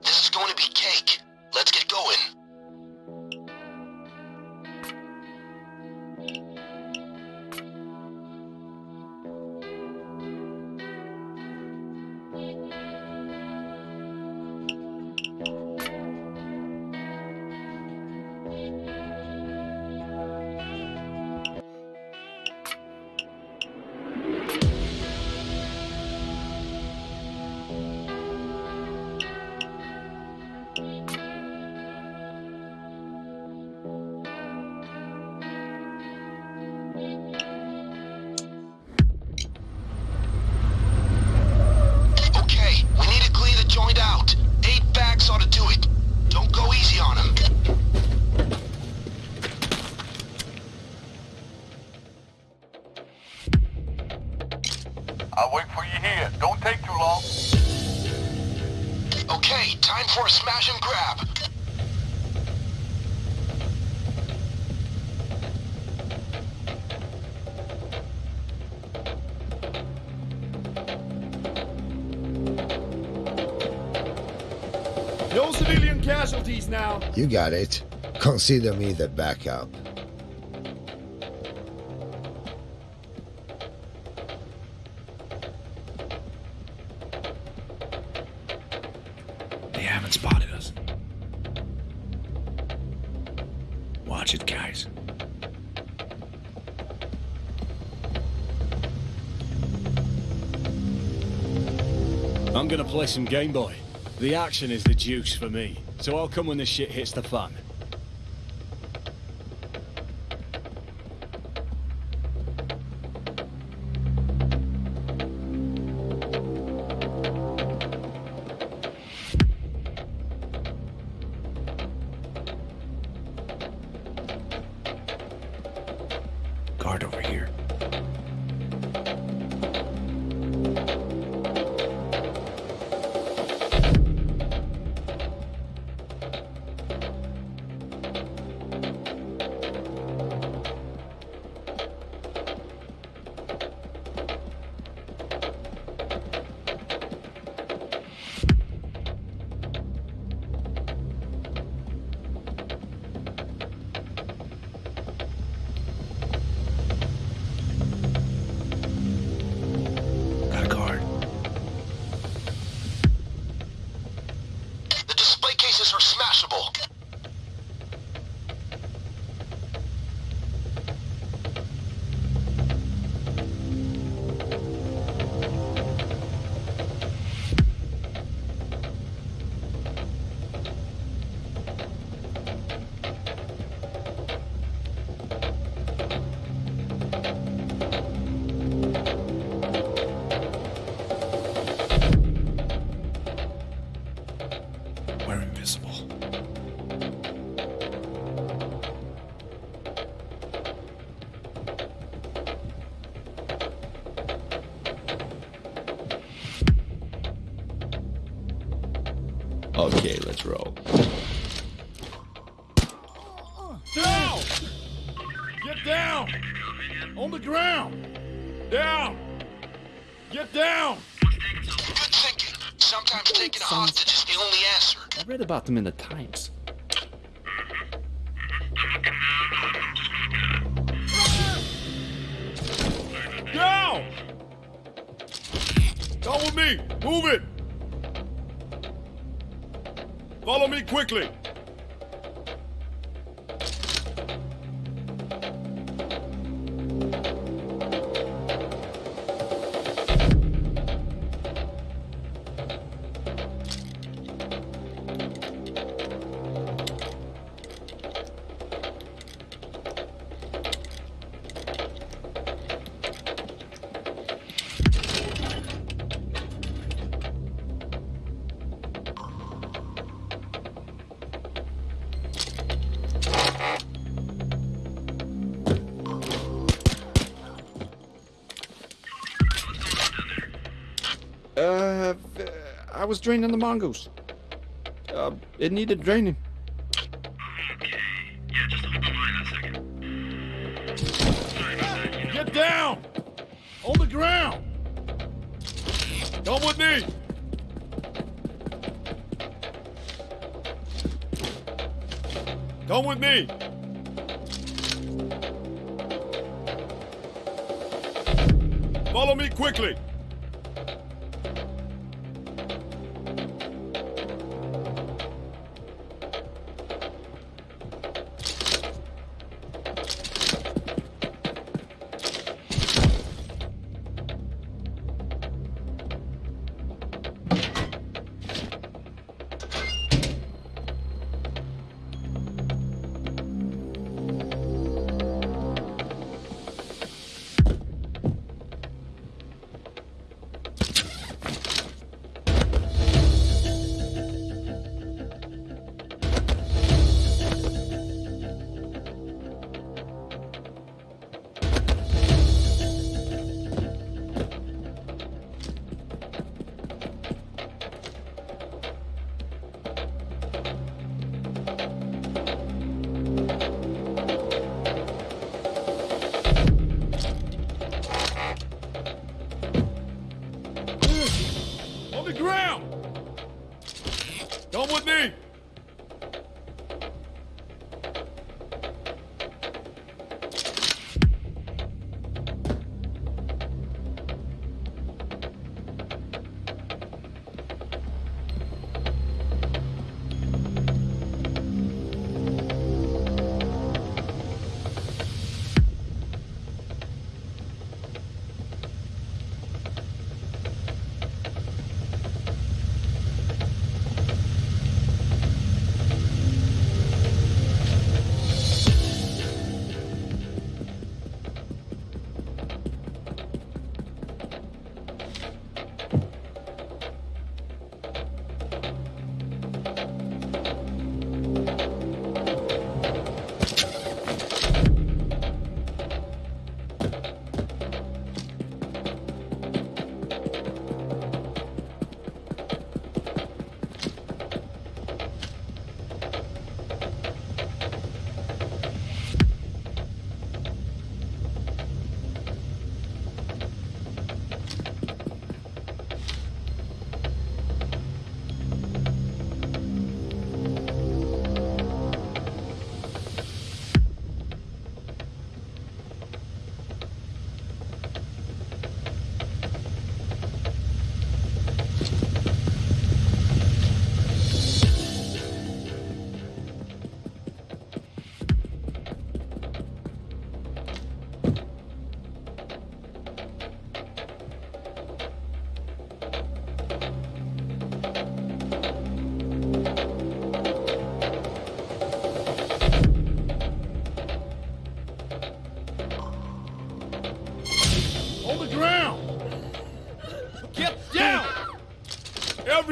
This is going to be cake. Let's get going. I'll wait for you here. Don't take too long. Okay, time for a smash and grab. No civilian casualties now. You got it. Consider me the backup. Some Game Boy. The action is the juice for me, so I'll come when the shit hits the fan. Are let's roll. Down! Get down! On the ground! Down! Get down! Good thinking. Sometimes taking a hostage is the only answer. I read about them in the Times. Down! Come with me! Move it! Follow me quickly! Uh, I was draining the mongoose. Uh, it needed draining. Okay. Yeah, just hold the line a second. Sorry about that. Get down! On the ground! Come with me! Come with me! Follow me quickly!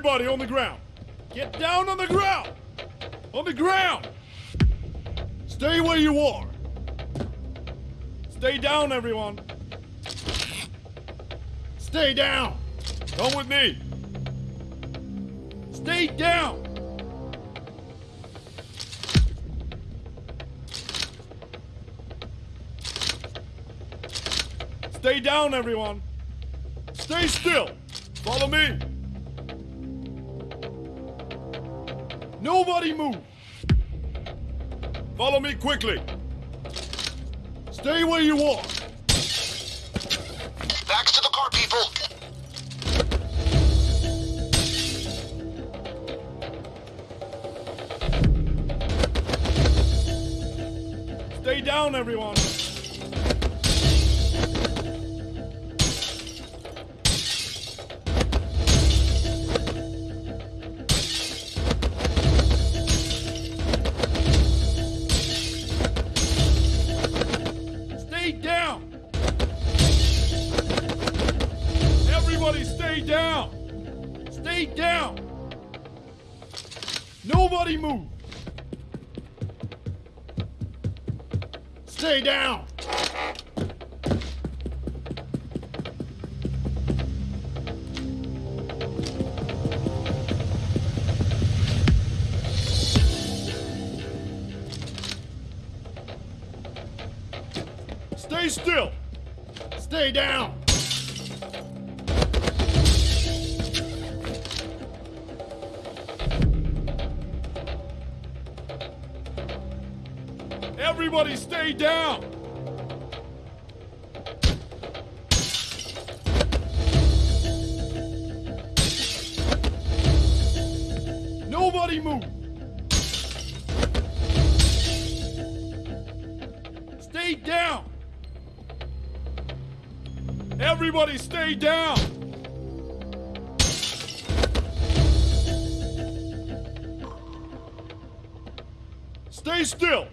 Everybody on the ground! Get down on the ground! On the ground! Stay where you are! Stay down, everyone! Stay down! Come with me! Stay down! Stay down, everyone! Stay still! Follow me! Nobody move! Follow me quickly! Stay where you are! Backs to the car, people! Stay down, everyone! Everybody move! Stay down! Stay still! Stay down! Stay down. Nobody move. Stay down. Everybody stay down. Stay still.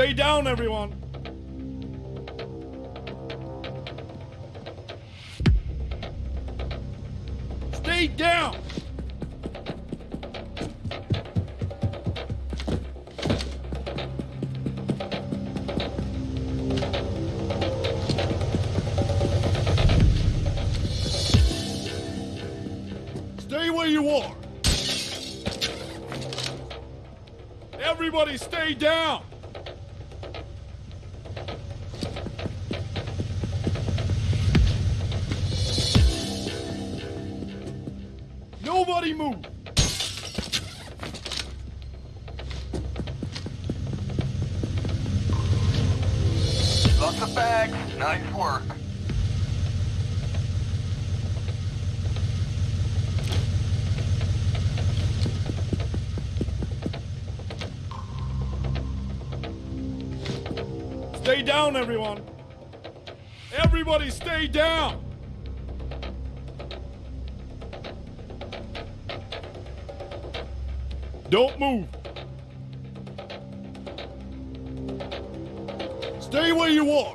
Stay down, everyone. Stay down. Stay where you are. Everybody stay down. Nobody move. Lots of bags. Nice work. Stay down, everyone. Everybody stay down. Don't move. Stay where you are.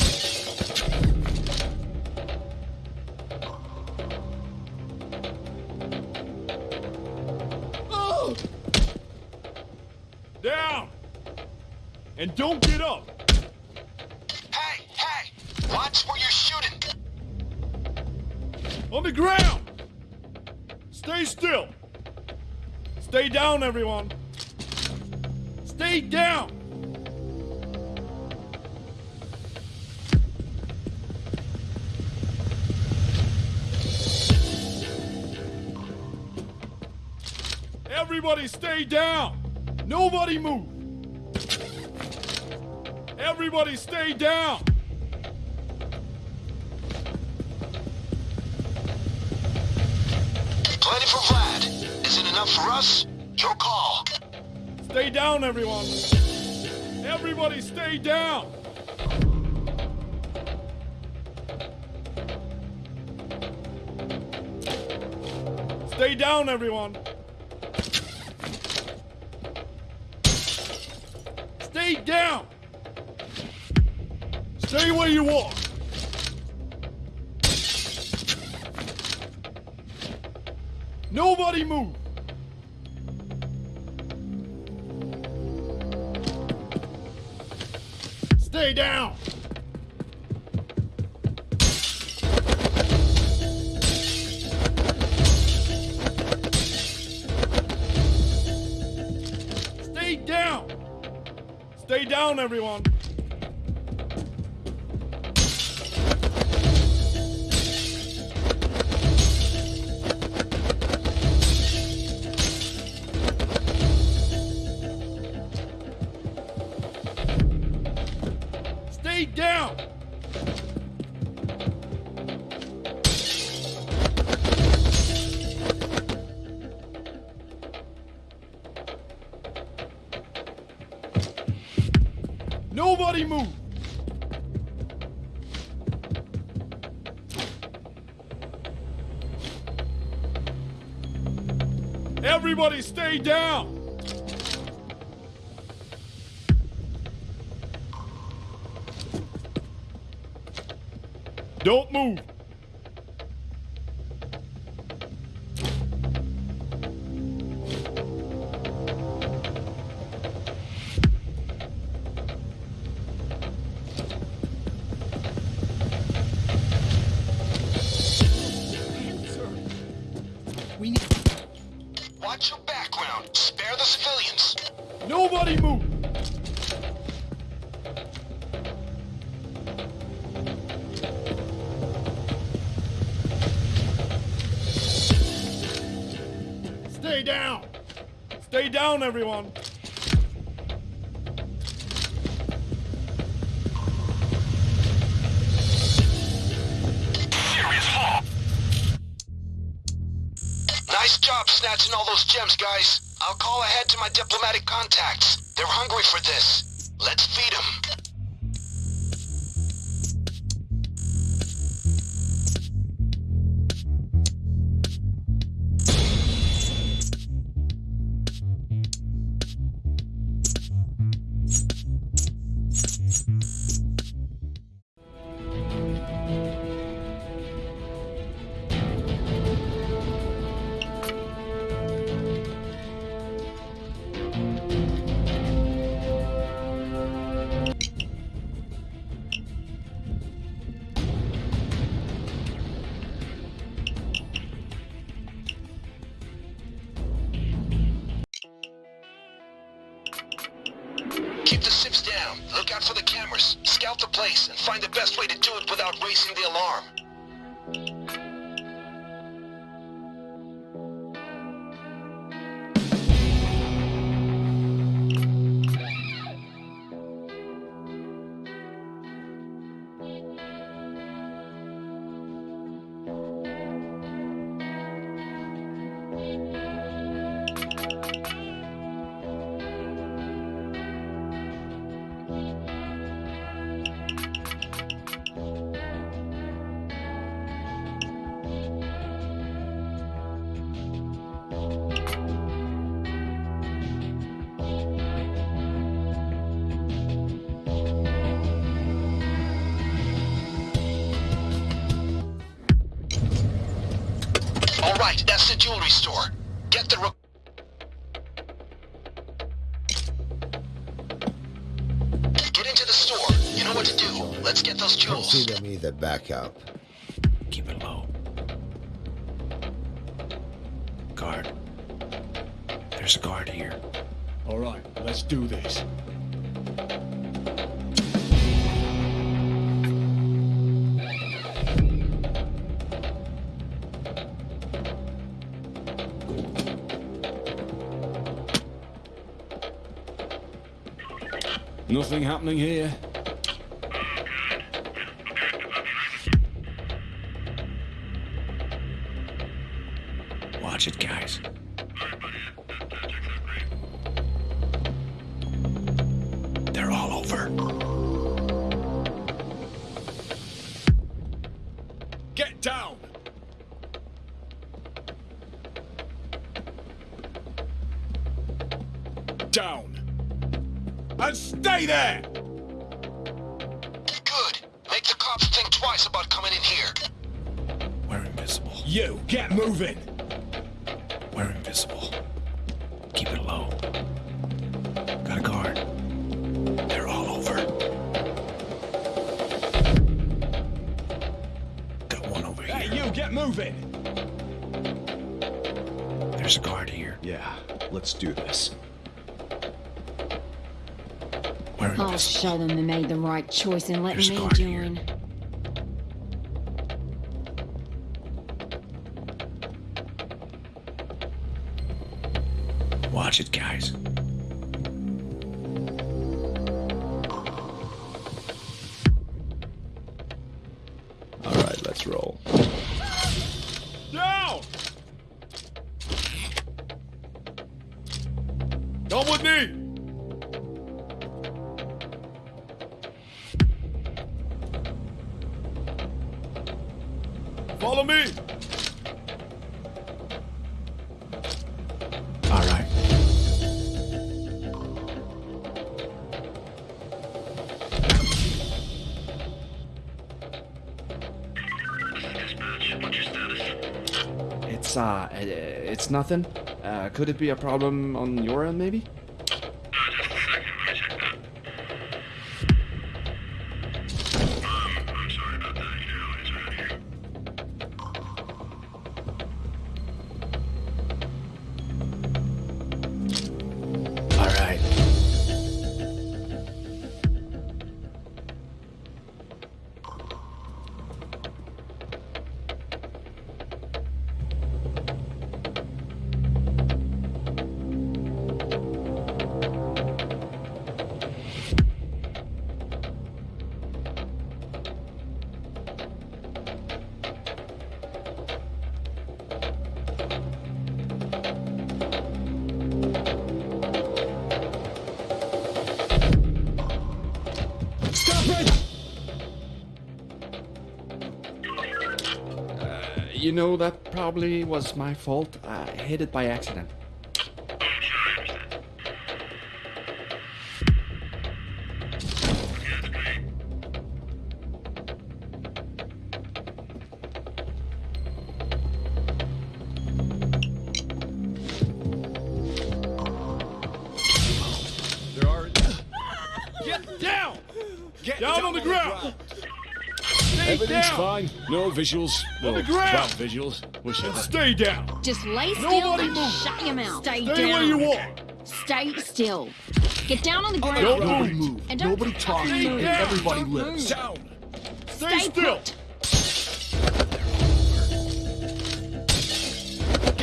Down. And don't get up. Watch where you're shooting! On the ground! Stay still! Stay down, everyone! Stay down! Everybody stay down! Nobody move! Everybody stay down! For Vlad. Is it enough for us? Your call. Stay down, everyone. Everybody stay down. Stay down, everyone. Stay down. Stay where you are. Nobody move. Stay down. Stay down. Stay down, everyone. Nobody move. Everybody stay down. Don't move. Down! Stay down, everyone! Serious fall. Nice job snatching all those gems, guys. I'll call ahead to my diplomatic contacts. They're hungry for this. Let's feed them. Right, that's the jewelry store. Get the. Re- Get into the store. You know what to do. Let's get those jewels. Consider me the backup. Keep it low. Guard. There's a guard here. All right, let's do this. Nothing happening here. Watch it, guys. Get moving! We're invisible. Keep it low. Got a guard. They're all over. Got one over Hey, here. you, get moving! There's a guard here. Yeah, let's do this. We're I'll show them they made the right choice in letting There's me guard here. Watch it, guys. It's nothing. Uh, could it be a problem on your end, maybe? You know, that probably was my fault. I hit it by accident. No visuals. No Well, ground. visuals. Wish I. Stay down! Just lay still Nobody and move. shut your mouth. Stay, Stay down. where you are! Stay still. Get down on the ground. Don't Nobody move! move. And don't Nobody talk. fucking move. down. Everybody Don't lives. move. Down! Stay Stay still! put.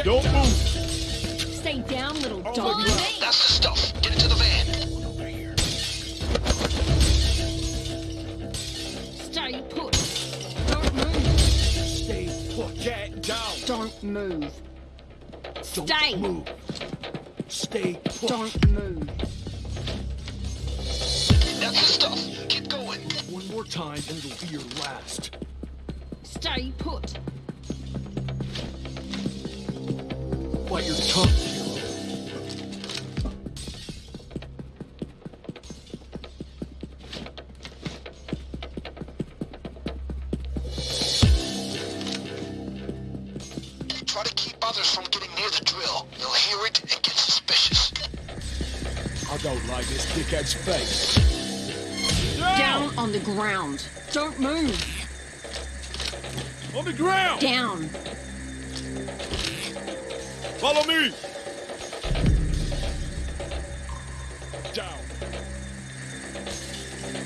Don't move! Stay down, little Oh, dog. Down! Don't move. Don't Stay. move. Stay put. Don't move. That's the stuff. Keep going. One more time and it'll be your last. Stay put. Bite your tongue, ground. Don't move. On the ground! Down. Follow me! Down!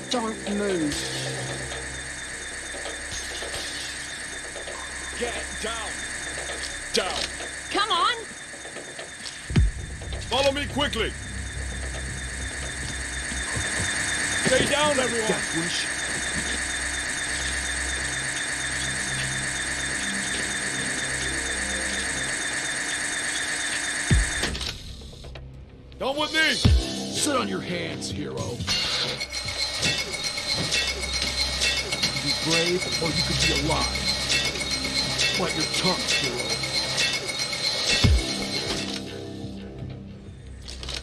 Don't move. Get down! Down! Come on. Follow me quickly! Stay down, everyone! Death wish. Come with me! Sit on your hands, hero. You could be brave or you could be alive. Bite your tongue, hero.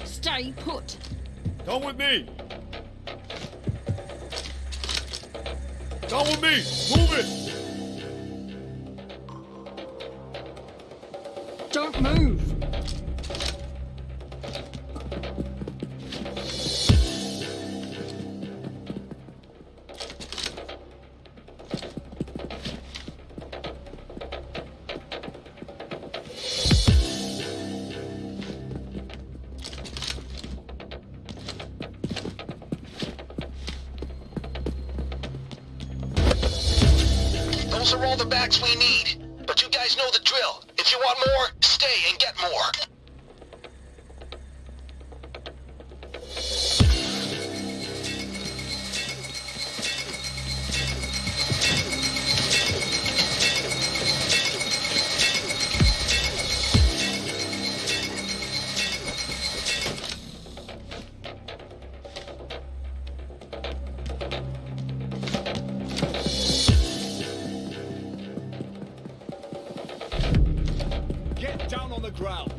Stay put. Come with me! Come with me! Move it! Don't move. We need. But you guys know the drill. If you want more, stay and get more. Ground!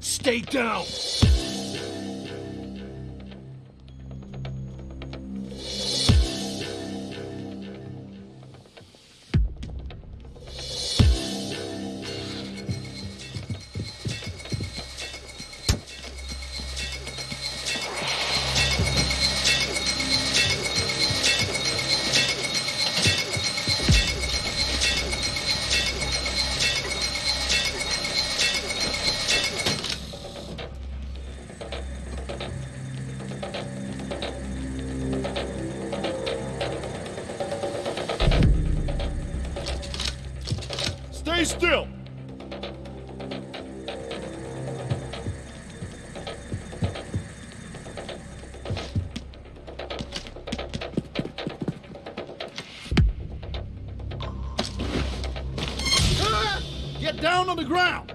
Stay down. me still! Get down on the ground!